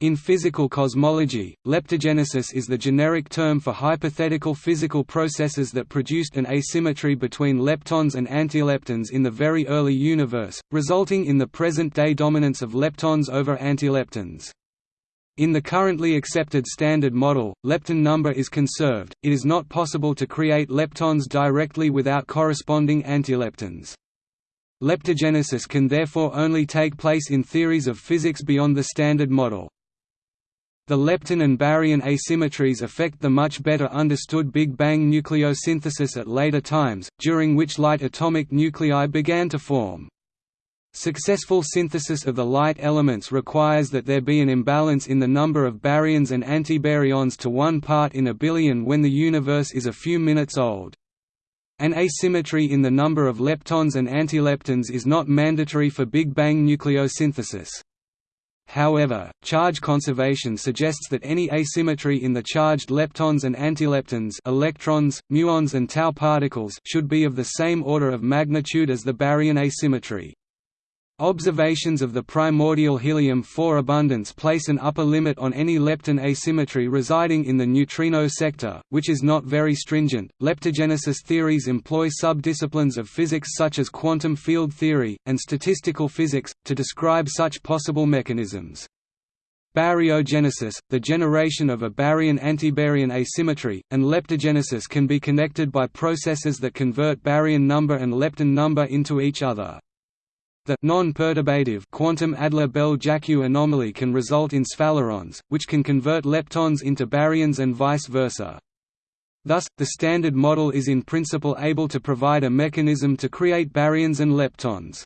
In physical cosmology, leptogenesis is the generic term for hypothetical physical processes that produced an asymmetry between leptons and antileptons in the very early universe, resulting in the present-day dominance of leptons over antileptons. In the currently accepted Standard Model, lepton number is conserved, it is not possible to create leptons directly without corresponding antileptons. Leptogenesis can therefore only take place in theories of physics beyond the Standard Model. The lepton and baryon asymmetries affect the much better understood Big Bang nucleosynthesis at later times, during which light atomic nuclei began to form. Successful synthesis of the light elements requires that there be an imbalance in the number of baryons and antibaryons to one part in a billion when the universe is a few minutes old. An asymmetry in the number of leptons and antileptons is not mandatory for Big Bang nucleosynthesis. However, charge conservation suggests that any asymmetry in the charged leptons and antileptons electrons, muons and tau particles should be of the same order of magnitude as the baryon asymmetry. Observations of the primordial helium-4 abundance place an upper limit on any lepton asymmetry residing in the neutrino sector, which is not very stringent. Leptogenesis theories employ subdisciplines of physics such as quantum field theory and statistical physics to describe such possible mechanisms. Baryogenesis, the generation of a baryon-antibaryon asymmetry, and leptogenesis can be connected by processes that convert baryon number and lepton number into each other. The non-perturbative quantum Adler-Bell-Jackiw anomaly can result in sphalerons, which can convert leptons into baryons and vice versa. Thus, the Standard Model is in principle able to provide a mechanism to create baryons and leptons.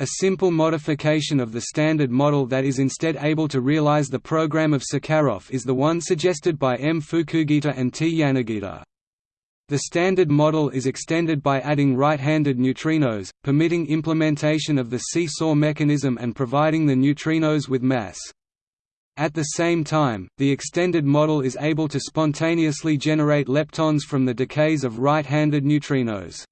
A simple modification of the Standard Model that is instead able to realize the program of Sakharov is the one suggested by M. Fukugita and T. Yanagida. The Standard Model is extended by adding right-handed neutrinos, permitting implementation of the seesaw mechanism and providing the neutrinos with mass. At the same time, the extended model is able to spontaneously generate leptons from the decays of right-handed neutrinos.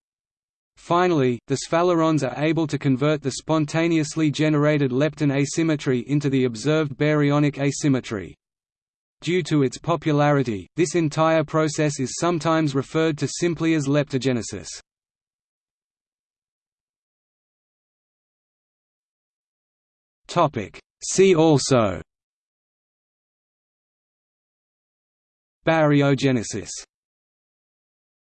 Finally, the sphalerons are able to convert the spontaneously generated lepton asymmetry into the observed baryonic asymmetry. Due to its popularity, this entire process is sometimes referred to simply as leptogenesis. See also Baryogenesis